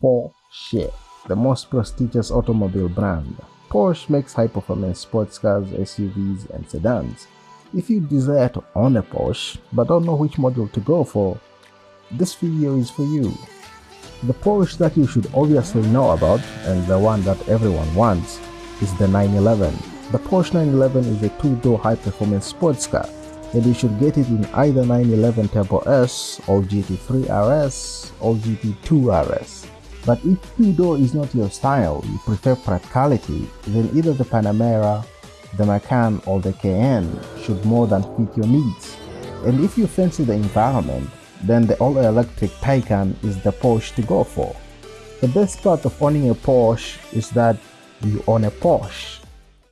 Porsche, the most prestigious automobile brand. Porsche makes high-performance sports cars, SUVs, and sedans. If you desire to own a Porsche but don't know which model to go for, this video is for you. The Porsche that you should obviously know about and the one that everyone wants is the 911. The Porsche 911 is a two-door high-performance sports car and you should get it in either 911 Turbo S or GT3 RS or GT2 RS. But if two-door is not your style, you prefer practicality, then either the Panamera, the Macan or the Cayenne should more than fit your needs. And if you fancy the environment, then the all-electric Taycan is the Porsche to go for. The best part of owning a Porsche is that you own a Porsche.